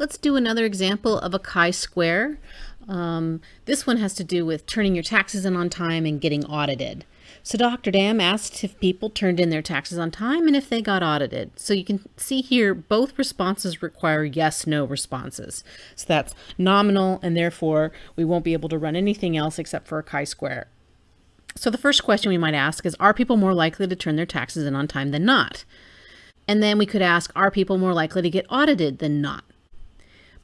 Let's do another example of a chi-square. Um, this one has to do with turning your taxes in on time and getting audited. So Dr. Dam asked if people turned in their taxes on time and if they got audited. So you can see here both responses require yes, no responses. So that's nominal and therefore we won't be able to run anything else except for a chi-square. So the first question we might ask is, are people more likely to turn their taxes in on time than not? And then we could ask, are people more likely to get audited than not?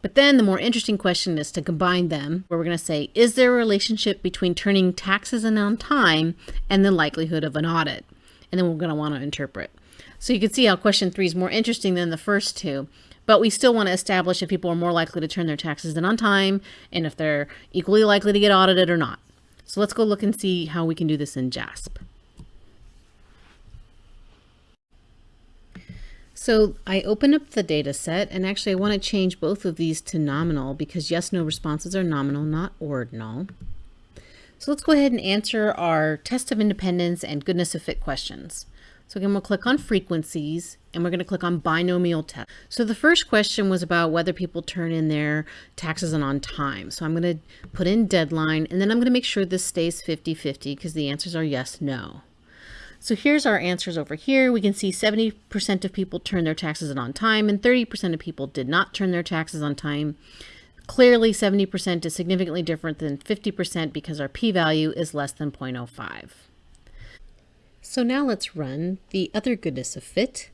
But then the more interesting question is to combine them, where we're going to say, is there a relationship between turning taxes in on time and the likelihood of an audit? And then we're going to want to interpret. So you can see how question three is more interesting than the first two, but we still want to establish if people are more likely to turn their taxes in on time and if they're equally likely to get audited or not. So let's go look and see how we can do this in JASP. So I open up the data set and actually I want to change both of these to nominal because yes, no responses are nominal, not ordinal. So let's go ahead and answer our test of independence and goodness of fit questions. So again, we'll click on frequencies and we're going to click on binomial test. So the first question was about whether people turn in their taxes and on time. So I'm going to put in deadline and then I'm going to make sure this stays 50-50 because the answers are yes, no. So here's our answers over here. We can see 70% of people turned their taxes in on time and 30% of people did not turn their taxes on time. Clearly 70% is significantly different than 50% because our p-value is less than 0.05. So now let's run the other goodness of fit,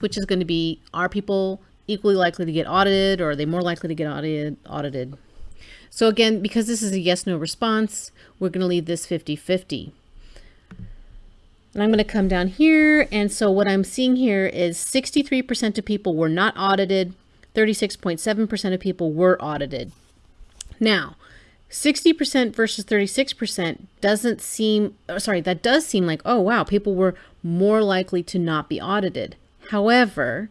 which is going to be, are people equally likely to get audited or are they more likely to get audited? audited? So again, because this is a yes, no response, we're going to leave this 50-50. And I'm going to come down here. And so what I'm seeing here is 63% of people were not audited. 36.7% of people were audited. Now, 60% versus 36% doesn't seem, oh, sorry, that does seem like, oh, wow, people were more likely to not be audited. However,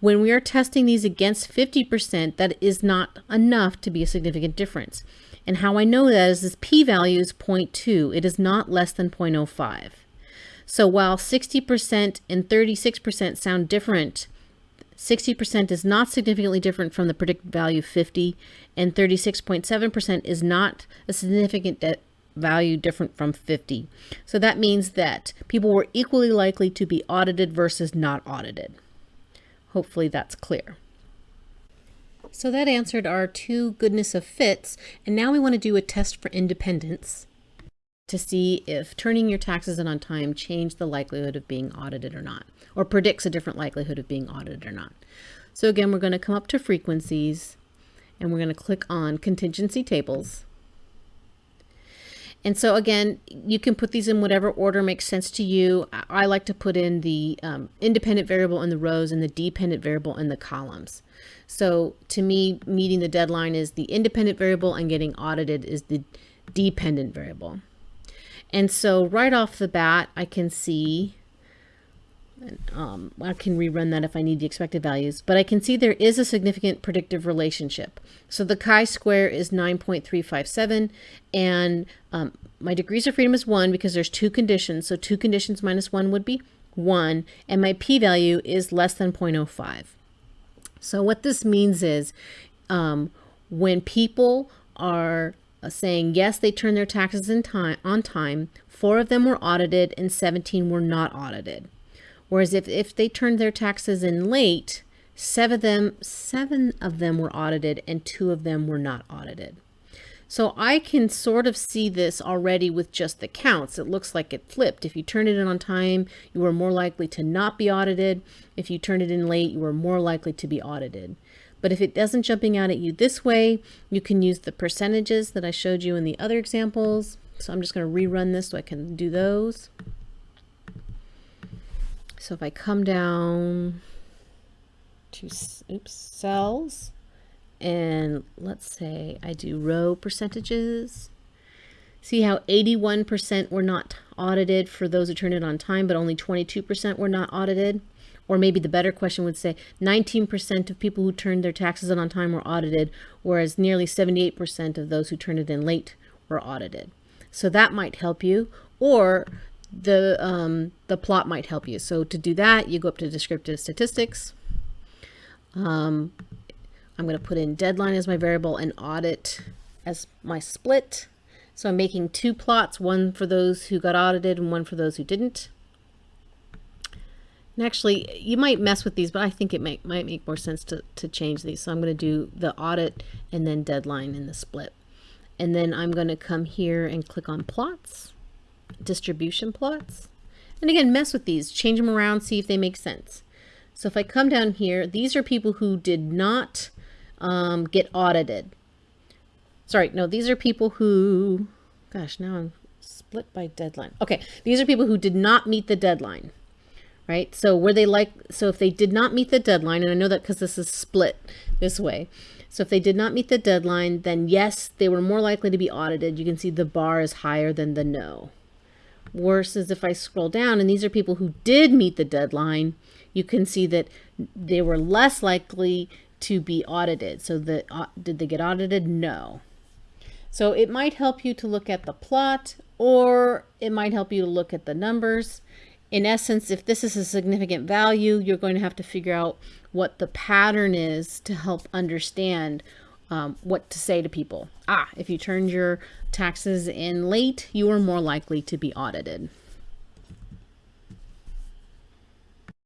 when we are testing these against 50%, that is not enough to be a significant difference. And how I know that is this p-value is 0.2. It is not less than 0.05. So while 60% and 36% sound different, 60% is not significantly different from the predicted value 50, and 36.7% is not a significant value different from 50. So that means that people were equally likely to be audited versus not audited. Hopefully that's clear. So that answered our two goodness of fits, and now we want to do a test for independence to see if turning your taxes in on time changed the likelihood of being audited or not, or predicts a different likelihood of being audited or not. So again, we're going to come up to frequencies and we're going to click on contingency tables. And so again, you can put these in whatever order makes sense to you. I like to put in the um, independent variable in the rows and the dependent variable in the columns. So to me, meeting the deadline is the independent variable and getting audited is the dependent variable. And so right off the bat, I can see, um, I can rerun that if I need the expected values, but I can see there is a significant predictive relationship. So the chi-square is 9.357 and um, my degrees of freedom is one because there's two conditions. So two conditions minus one would be one and my p-value is less than 0.05. So what this means is um, when people are Uh, saying yes, they turned their taxes in time on time. Four of them were audited and 17 were not audited. Whereas if, if they turned their taxes in late, seven of them, seven of them were audited and two of them were not audited. So I can sort of see this already with just the counts. It looks like it flipped. If you turn it in on time, you were more likely to not be audited. If you turn it in late, you were more likely to be audited. But if it doesn't jumping out at you this way, you can use the percentages that I showed you in the other examples. So I'm just going to rerun this so I can do those. So if I come down to oops, cells, and let's say I do row percentages, see how 81% were not audited for those who turned it on time, but only 22% were not audited. Or maybe the better question would say 19% of people who turned their taxes in on time were audited, whereas nearly 78% of those who turned it in late were audited. So that might help you, or the, um, the plot might help you. So to do that, you go up to descriptive statistics, Um, I'm going to put in deadline as my variable and audit as my split. So I'm making two plots, one for those who got audited and one for those who didn't. And actually, you might mess with these, but I think it might, might make more sense to, to change these. So I'm going to do the audit and then deadline in the split. And then I'm going to come here and click on plots, distribution plots. And again, mess with these, change them around, see if they make sense. So if I come down here, these are people who did not um, get audited. Sorry, no, these are people who, gosh, now I'm split by deadline. Okay, these are people who did not meet the deadline right? So were they like, so if they did not meet the deadline, and I know that because this is split this way. So if they did not meet the deadline, then yes, they were more likely to be audited. You can see the bar is higher than the no. Worse is if I scroll down and these are people who did meet the deadline, you can see that they were less likely to be audited. So the, uh, did they get audited? No. So it might help you to look at the plot or it might help you to look at the numbers in essence, if this is a significant value, you're going to have to figure out what the pattern is to help understand um, what to say to people. Ah, if you turned your taxes in late, you are more likely to be audited.